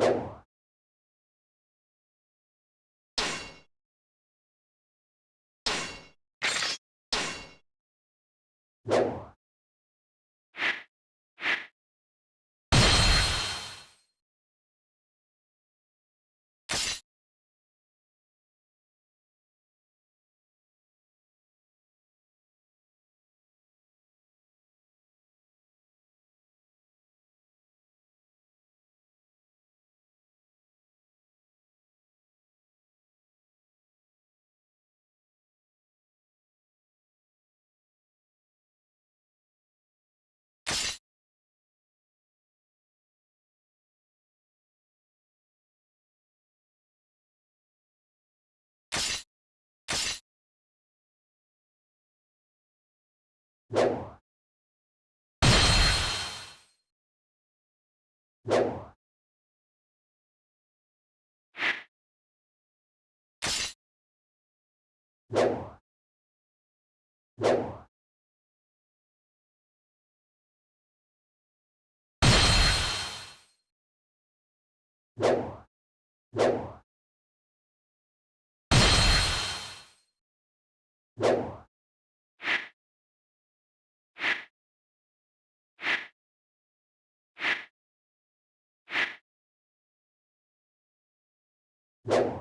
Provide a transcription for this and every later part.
you. you よ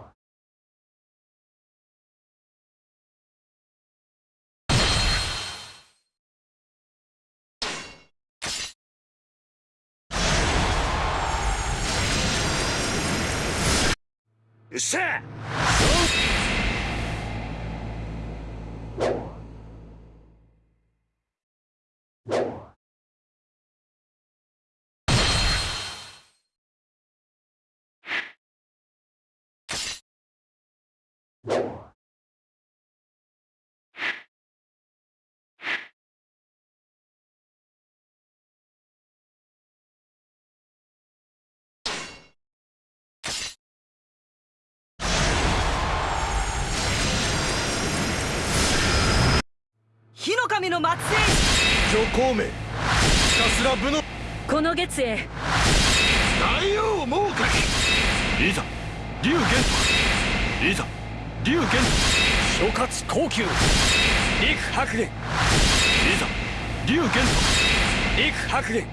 っしゃ火の神の末裔。ひたすら武の。この月へ。大王猛火いざ。龍玄。徳いざ龍玄。諸葛高級陸白玄。いざ。龍玄。陸白蓮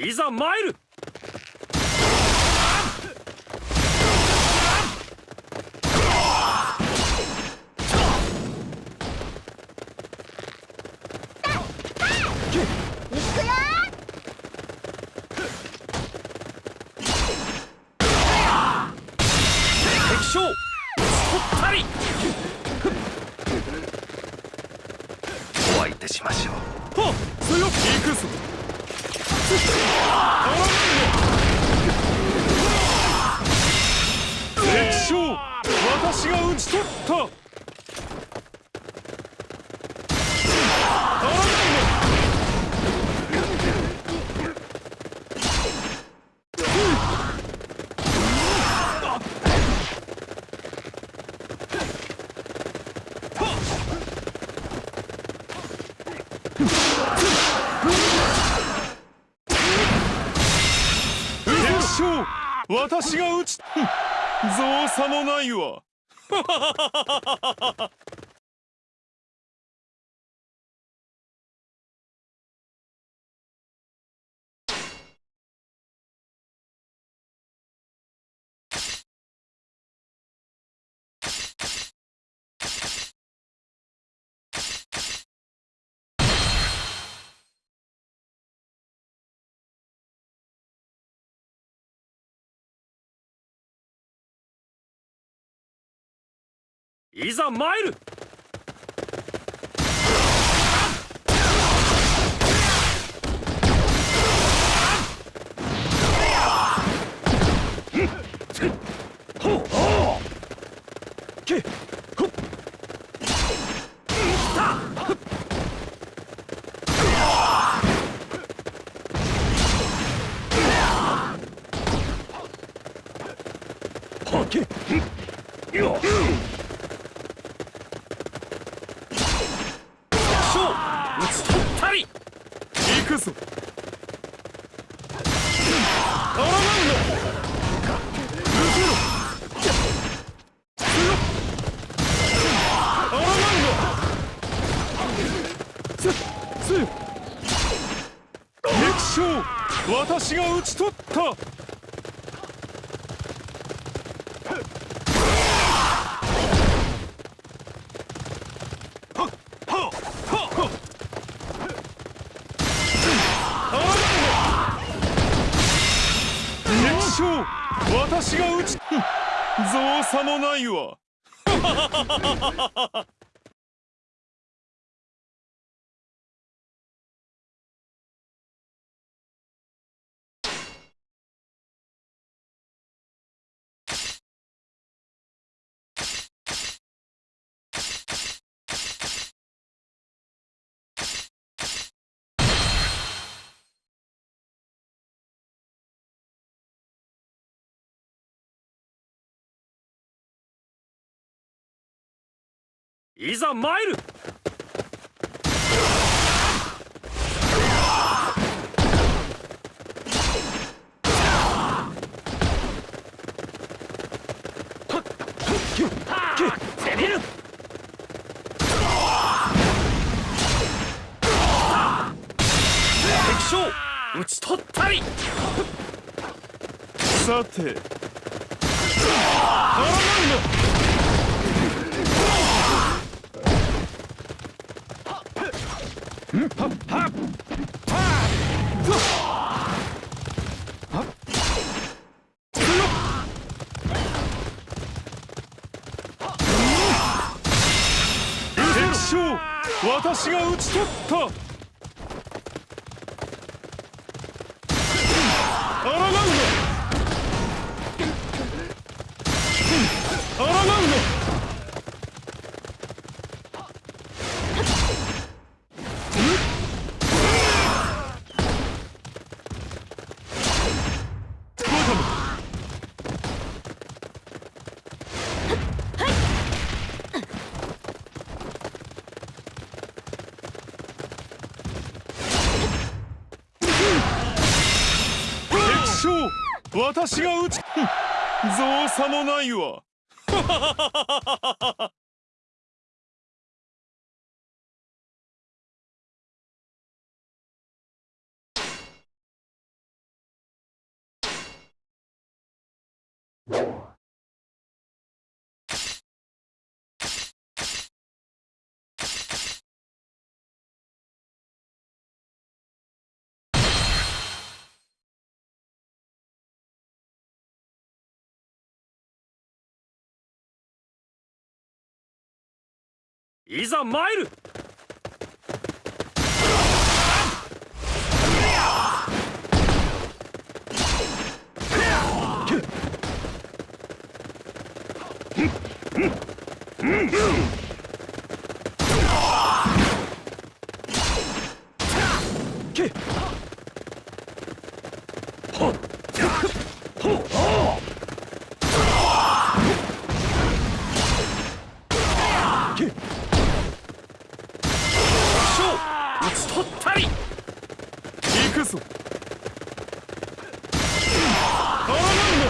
いざ参る。お相手しましょう。はっ強く行くぞ敵将私が討ち取った敵将私が討ちさもないわ。いざ参る。はけ。っそう打ち取ったり行くぞあらなんだ受けろ強っあらなんだせせ敵将私が討ち取った私が撃ち造作もないわ。いざ参る。討ち取ったり。さてが討ち取った。私が撃ち造作もないわ。いざ参る。けほっほっけ打ち取ったり。行くぞ。アラマンド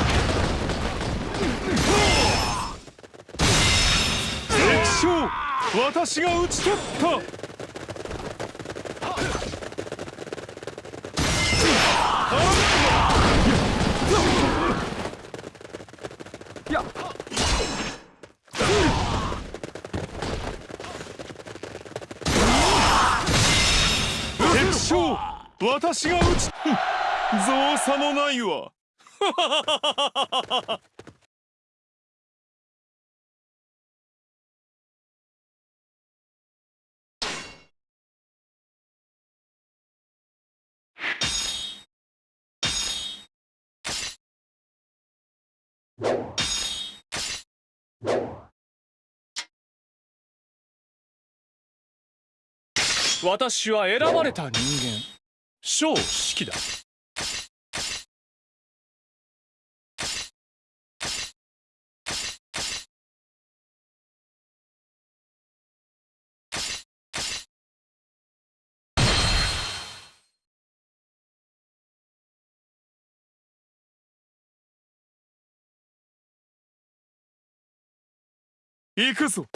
敵将私が打ち取った。私が撃ち造作もないわ。私は選ばれた人間。小式だ。行くぞ。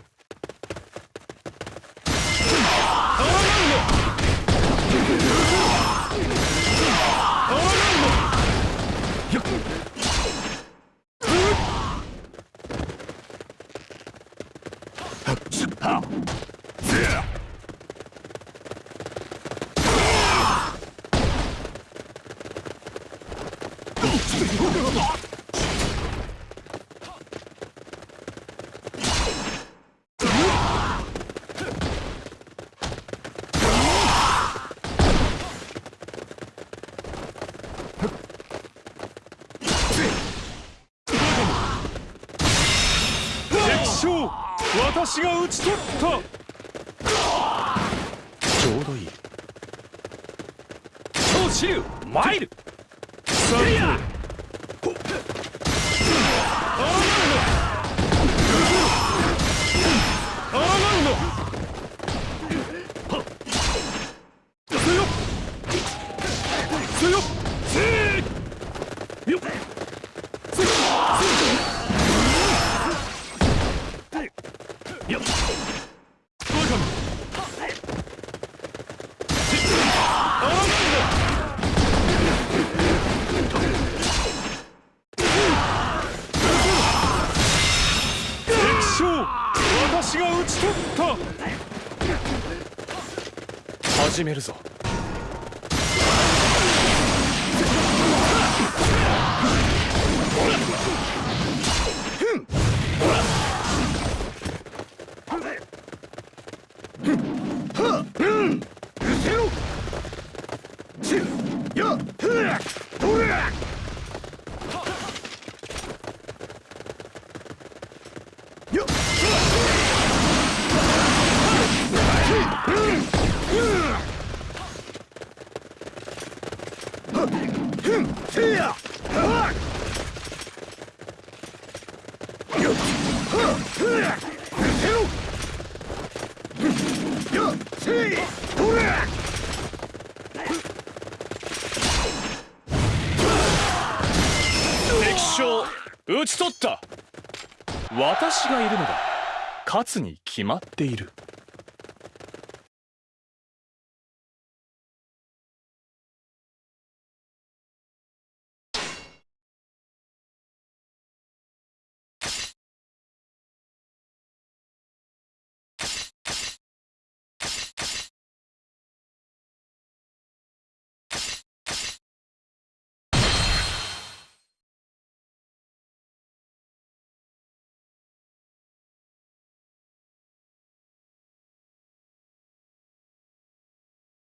私が討ち取った。ちょうどいい。参る始めるぞ敵将討ち取った私がいるのだ。勝つに決まっている。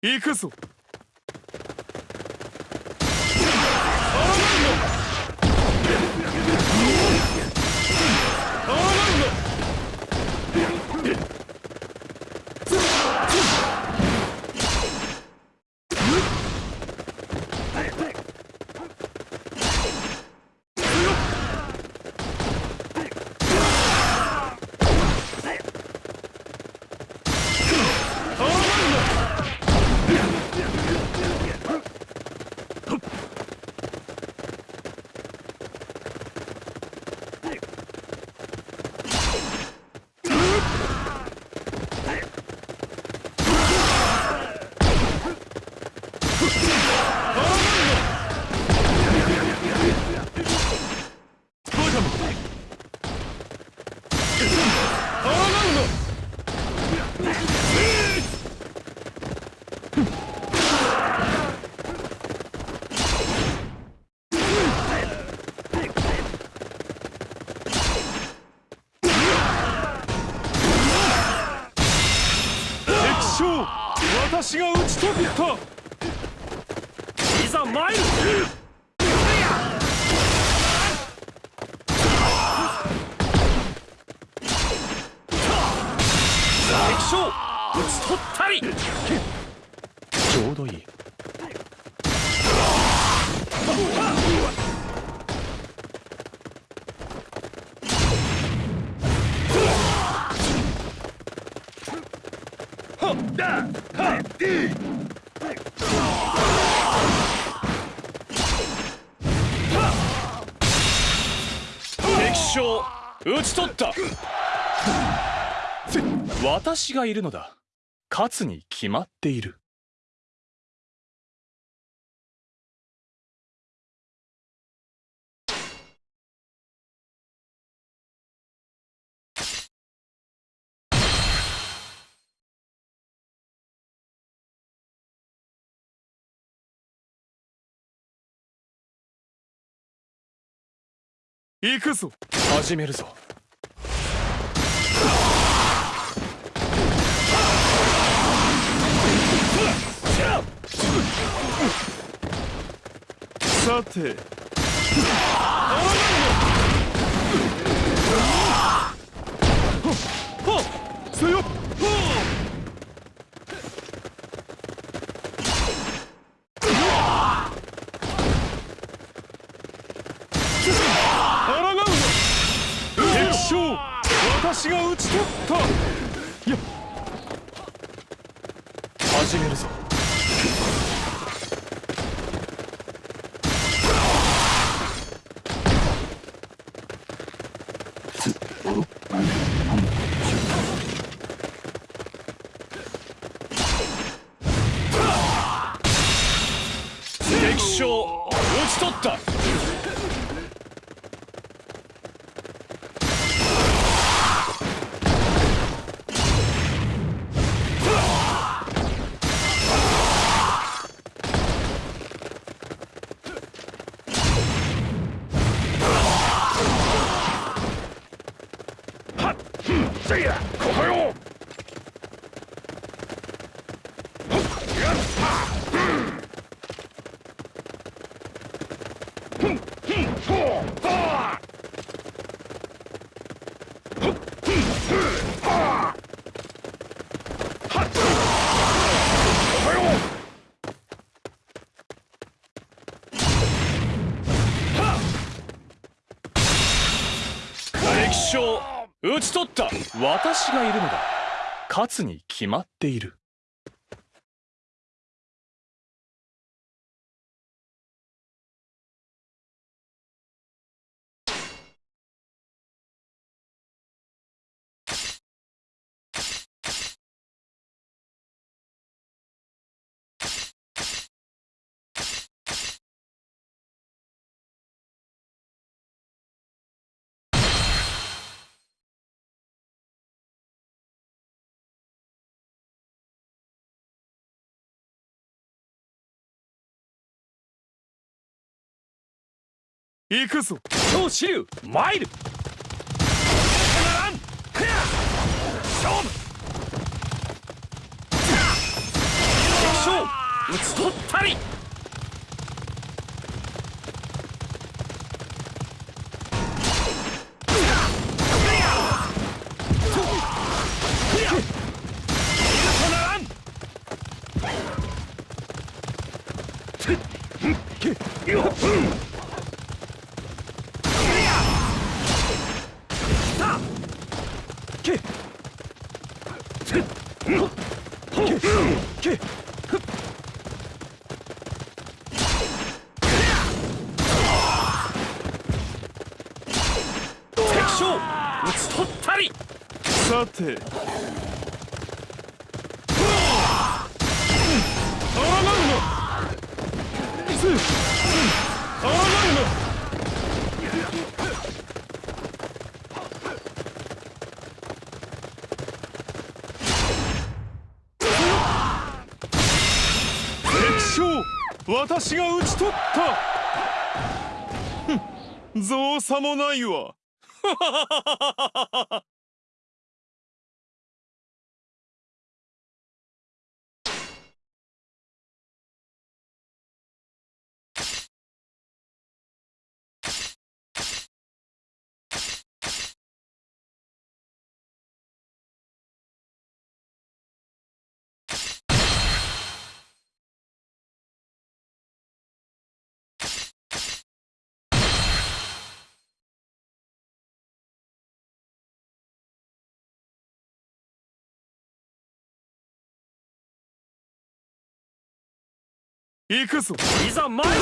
行くぞバカめあらぬの敵将私が打ち取った。いざ参る。将討ち取った。私がいるのだ。勝つに決まっている行くぞ。始めるぞ。さて敵将討ち取った。私がいるのだ。勝つに決まっている。行くぞ。超支流参る。勝負。敵将討ち取ったり敵将討ち取ったりさてあらがうのせあらがうの敵将私が討ち取った。ふん造作もないわ。行くぞ。いざ参る。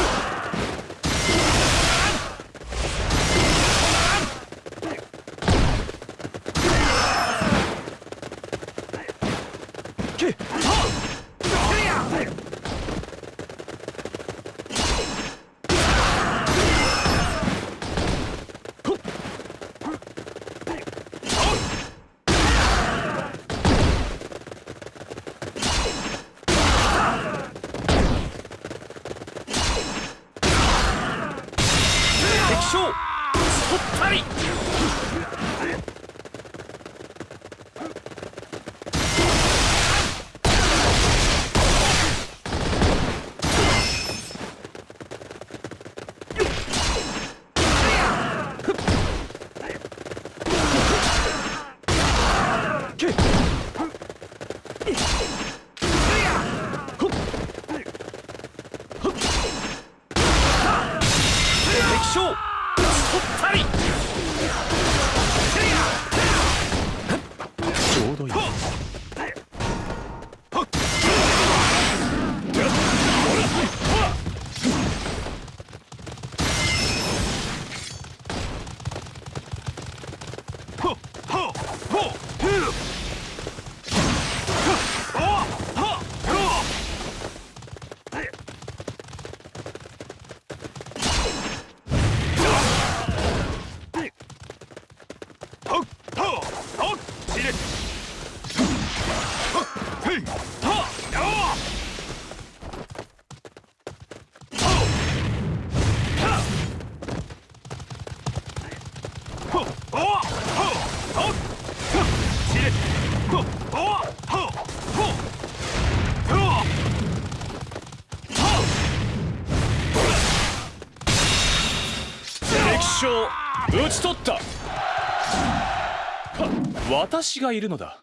私がいるのだ。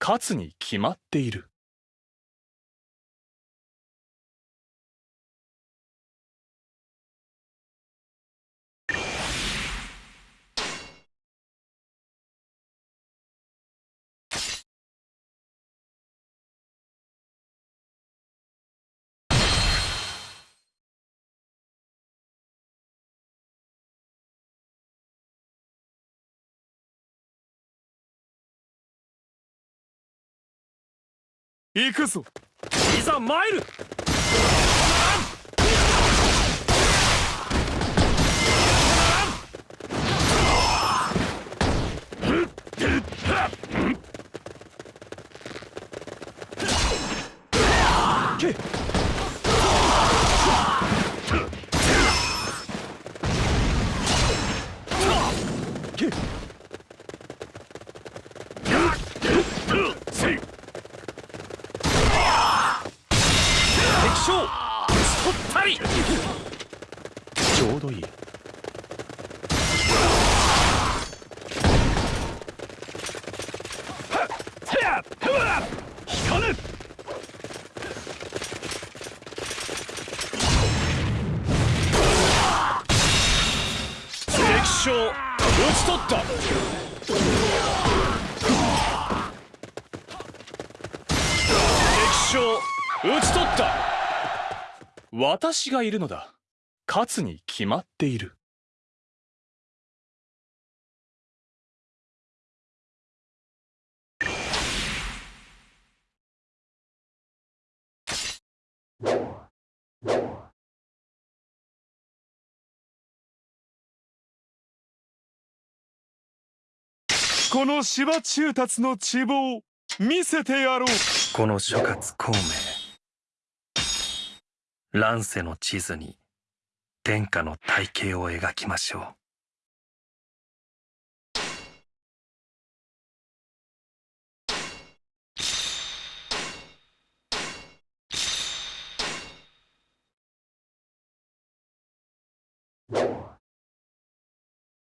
勝つに決まっている。行くぞ。いざ参る。敵将討ち取ったりちょうどいい引かぬ敵将討ち取った敵将討ち取った私がいるのだ。勝つに決まっている。この芝中達の地望見せてやろう。この諸葛孔明乱世の地図に天下の体系を描きましょう。